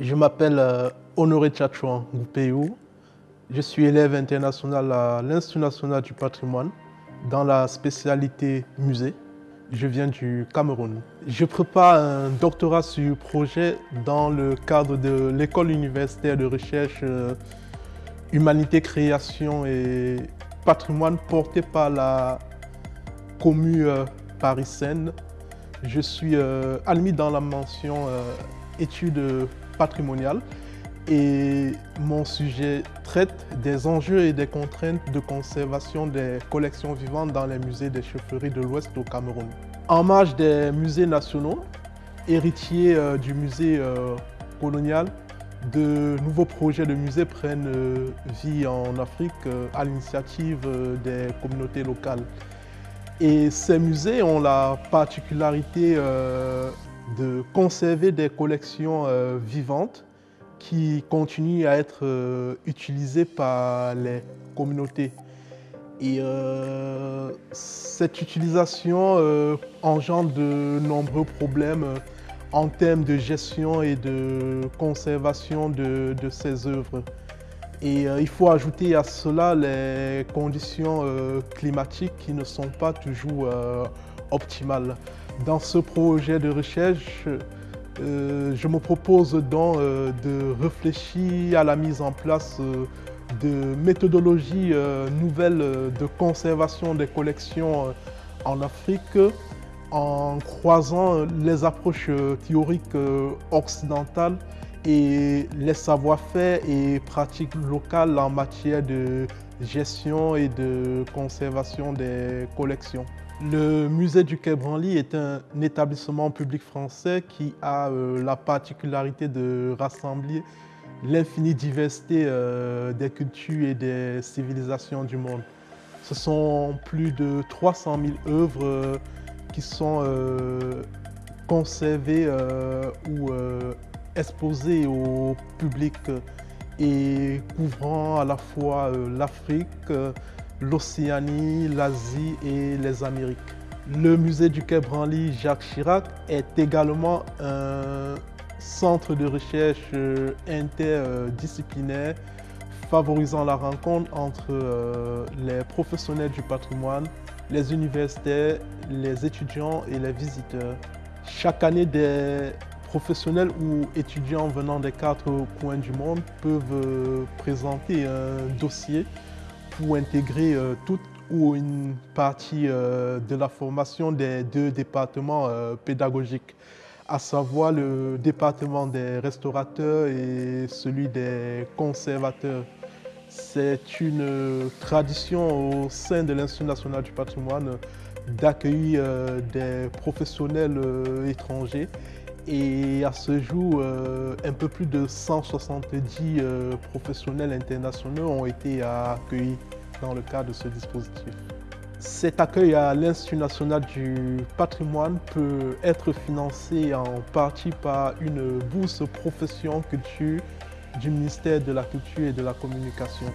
Je m'appelle euh, Honoré Tchatchouan Goupéou. Je suis élève international à l'Institut national du patrimoine dans la spécialité musée. Je viens du Cameroun. Je prépare un doctorat sur projet dans le cadre de l'école universitaire de recherche euh, Humanité, Création et Patrimoine portée par la commune euh, Paris-Seine. Je suis admis dans la mention études patrimonial et mon sujet traite des enjeux et des contraintes de conservation des collections vivantes dans les musées des chaufferies de l'Ouest au Cameroun. En marge des musées nationaux, héritiers euh, du musée euh, colonial, de nouveaux projets de musées prennent euh, vie en Afrique à l'initiative des communautés locales. Et ces musées ont la particularité de conserver des collections euh, vivantes qui continuent à être euh, utilisées par les communautés. Et euh, cette utilisation engendre de nombreux problèmes en termes de gestion et de conservation de, ces œuvres. Et il faut ajouter à cela les conditions climatiques qui ne sont pas toujours optimales. Dans ce projet de recherche, euh, je me propose donc euh, de réfléchir à la mise en place euh, de méthodologies nouvelles de conservation des collections en Afrique en croisant les approches théoriques occidentales et les savoir-faire et pratiques locales en matière de gestion et de conservation des collections. Le musée du Quai Branly est un établissement public français qui a euh, la particularité de rassembler l'infinie diversité euh, des cultures et des civilisations du monde. Ce sont plus de 300 000 œuvres euh, qui sont conservées ou exposées au public et couvrant à la fois l'Afrique, l'Océanie, l'Asie et les Amériques. Le musée du Quai Branly Jacques Chirac est également un centre de recherche euh, interdisciplinaire favorisant la rencontre entre euh, les professionnels du patrimoine, les universitaires, les étudiants et les visiteurs. Chaque année, des professionnels ou étudiants venant des quatre coins du monde peuvent euh, présenter un dossier pour intégrer euh, toute ou une partie euh, de la formation des deux départements euh, pédagogiques, à savoir le département des restaurateurs et celui des conservateurs. C'est une tradition au sein de l'Institut national du patrimoine d'accueillir des professionnels étrangers et à ce jour, un peu plus de 170 professionnels internationaux ont été accueillis dans le cadre de ce dispositif. Cet accueil à l'Institut national du patrimoine peut être financé en partie par une bourse profession culture du ministère de la Culture et de la Communication.